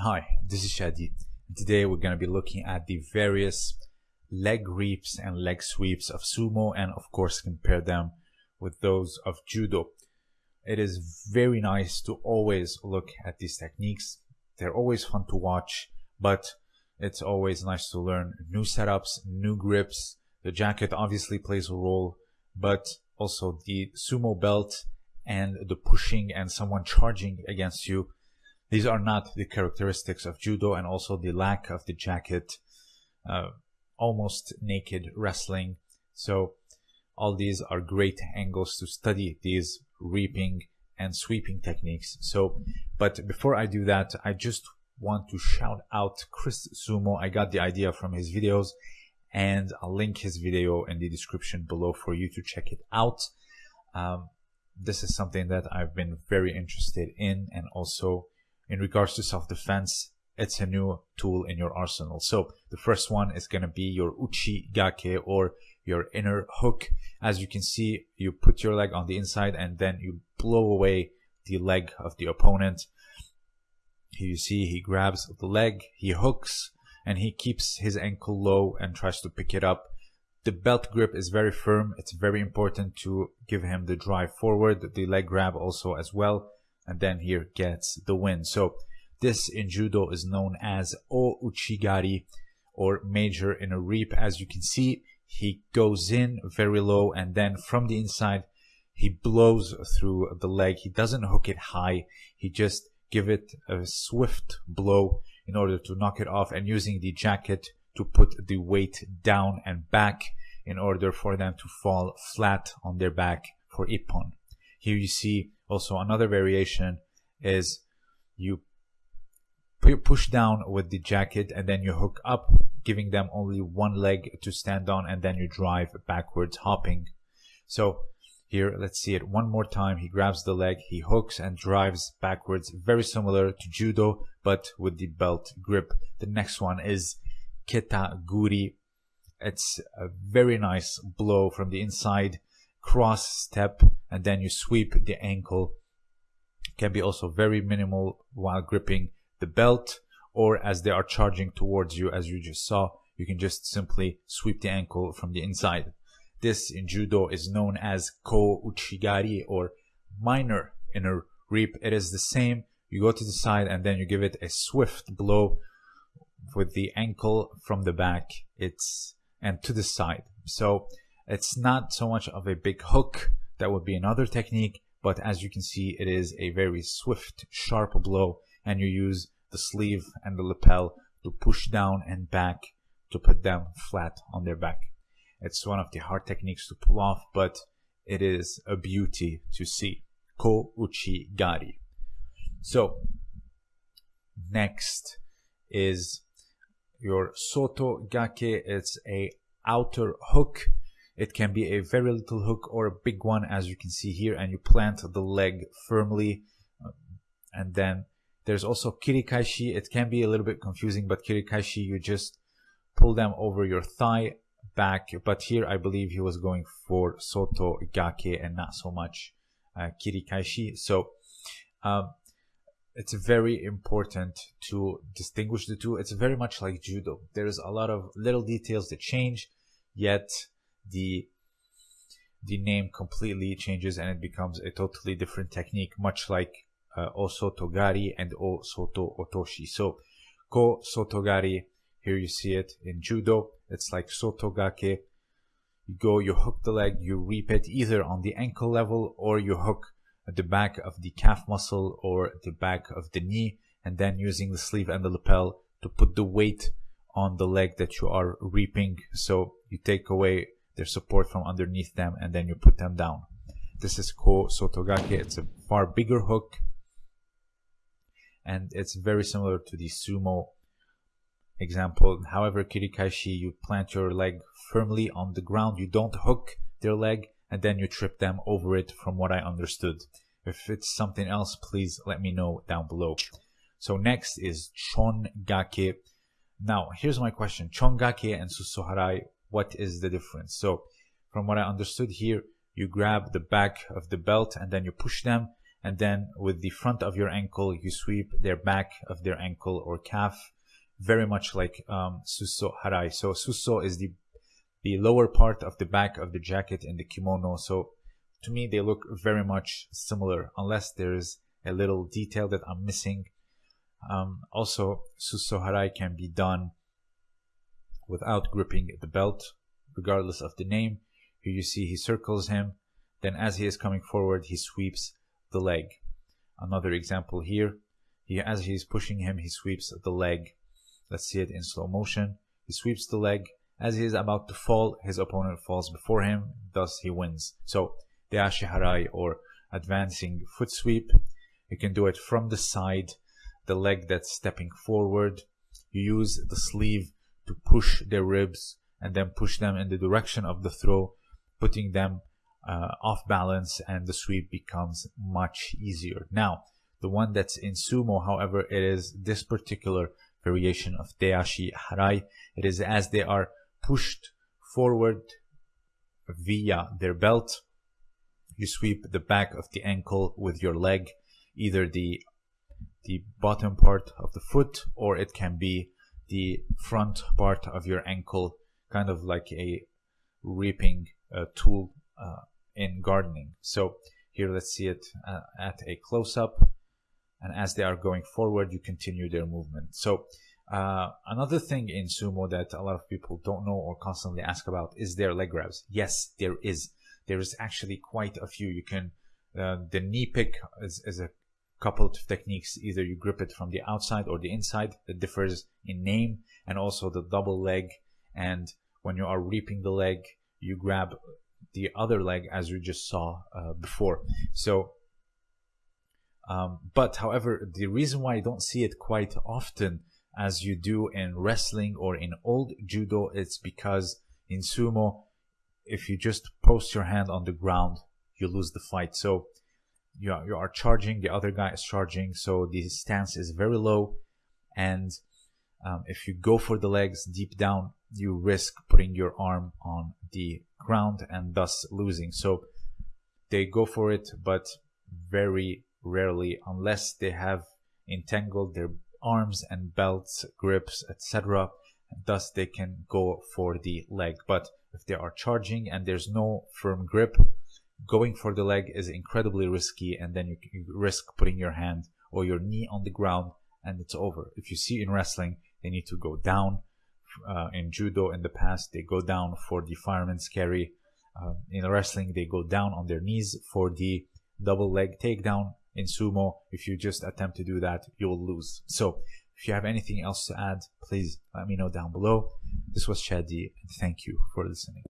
Hi, this is Shadi. Today we're going to be looking at the various leg reaps and leg sweeps of sumo and of course compare them with those of judo. It is very nice to always look at these techniques. They're always fun to watch, but it's always nice to learn new setups, new grips. The jacket obviously plays a role, but also the sumo belt and the pushing and someone charging against you these are not the characteristics of judo and also the lack of the jacket, uh, almost naked wrestling. So all these are great angles to study these reaping and sweeping techniques. So, but before I do that, I just want to shout out Chris Sumo. I got the idea from his videos and I'll link his video in the description below for you to check it out. Um, this is something that I've been very interested in and also in regards to self-defense, it's a new tool in your arsenal. So the first one is going to be your uchi gake or your inner hook. As you can see, you put your leg on the inside and then you blow away the leg of the opponent. Here you see he grabs the leg, he hooks, and he keeps his ankle low and tries to pick it up. The belt grip is very firm. It's very important to give him the drive forward, the leg grab also as well and then here gets the win. So this in judo is known as o uchigari or major inner reap. As you can see, he goes in very low and then from the inside, he blows through the leg. He doesn't hook it high. He just give it a swift blow in order to knock it off and using the jacket to put the weight down and back in order for them to fall flat on their back for ippon. Here you see also another variation is you push down with the jacket and then you hook up giving them only one leg to stand on and then you drive backwards hopping. So here let's see it one more time. He grabs the leg he hooks and drives backwards very similar to judo but with the belt grip. The next one is keta guri it's a very nice blow from the inside cross step and then you sweep the ankle. Can be also very minimal while gripping the belt or as they are charging towards you as you just saw you can just simply sweep the ankle from the inside. This in judo is known as ko uchigari or minor inner reap it is the same. You go to the side and then you give it a swift blow with the ankle from the back. It's and to the side. So it's not so much of a big hook. That would be another technique. But as you can see, it is a very swift, sharp blow. And you use the sleeve and the lapel to push down and back to put them flat on their back. It's one of the hard techniques to pull off, but it is a beauty to see. Ko uchi gari. So, next is your soto gake. It's a outer hook it can be a very little hook or a big one as you can see here and you plant the leg firmly uh, and then there's also kirikaeshi. It can be a little bit confusing but kirikaeshi you just pull them over your thigh back but here I believe he was going for soto gake and not so much uh, kirikaeshi. So um, it's very important to distinguish the two. It's very much like judo. There's a lot of little details that change, yet the the name completely changes and it becomes a totally different technique, much like uh, Osotogari and O Soto Otoshi. So, Ko Sotogari, here you see it in Judo, it's like Sotogake. You go, you hook the leg, you reap it either on the ankle level or you hook the back of the calf muscle or the back of the knee, and then using the sleeve and the lapel to put the weight on the leg that you are reaping. So you take away their support from underneath them and then you put them down. This is Ko Sotogake. It's a far bigger hook and it's very similar to the sumo example. However, kirikaeshi, you plant your leg firmly on the ground. You don't hook their leg and then you trip them over it from what I understood. If it's something else, please let me know down below. So next is Chongake. Now, here's my question. Chongake and Susoharai what is the difference. So from what I understood here, you grab the back of the belt and then you push them and then with the front of your ankle you sweep their back of their ankle or calf very much like um, suso harai. So suso is the the lower part of the back of the jacket in the kimono. So to me they look very much similar unless there's a little detail that I'm missing. Um, also suso harai can be done without gripping the belt regardless of the name here you see he circles him then as he is coming forward he sweeps the leg. Another example here, As he, is pushing him, he sweeps the leg. Let's see it in slow motion. He sweeps the leg. As he is about to fall, his opponent falls before him, thus he wins. So, Deashi Harai or advancing foot sweep, you can do it from the side, the leg that's stepping forward. You use the sleeve to push their ribs and then push them in the direction of the throw, putting them uh, off balance and the sweep becomes much easier. Now, the one that's in sumo, however, it is this particular variation of Deashi Harai. It is as they are pushed forward via their belt. You sweep the back of the ankle with your leg, either the the bottom part of the foot or it can be the front part of your ankle, kind of like a reaping uh, tool uh, in gardening. So here let's see it uh, at a close-up and as they are going forward you continue their movement. So uh, another thing in sumo that a lot of people don't know or constantly ask about is their leg grabs. Yes, there is. There is actually quite a few. You can, uh, the knee pick is, is a couple of techniques. Either you grip it from the outside or the inside that differs in name and also the double leg. And when you are reaping the leg, you grab the other leg as we just saw uh, before. So, um, but however, the reason why I don't see it quite often as you do in wrestling or in old judo, it's because in sumo, if you just post your hand on the ground, you lose the fight. So you are, you are charging, the other guy is charging, so the stance is very low. And um, if you go for the legs deep down, you risk putting your arm on the ground and thus losing. So they go for it, but very rarely, unless they have entangled their arms and belts, grips, etc. Thus, they can go for the leg. But if they are charging and there's no firm grip, going for the leg is incredibly risky, and then you, risk putting your hand or your knee on the ground, and it's over. If you see in wrestling, they need to go down uh, in judo in the past they go down for the fireman's carry. Uh, in wrestling they go down on their knees for the double leg takedown in sumo. If you just attempt to do that you'll lose. So if you have anything else to add please let me know down below. This was shadi and thank you for listening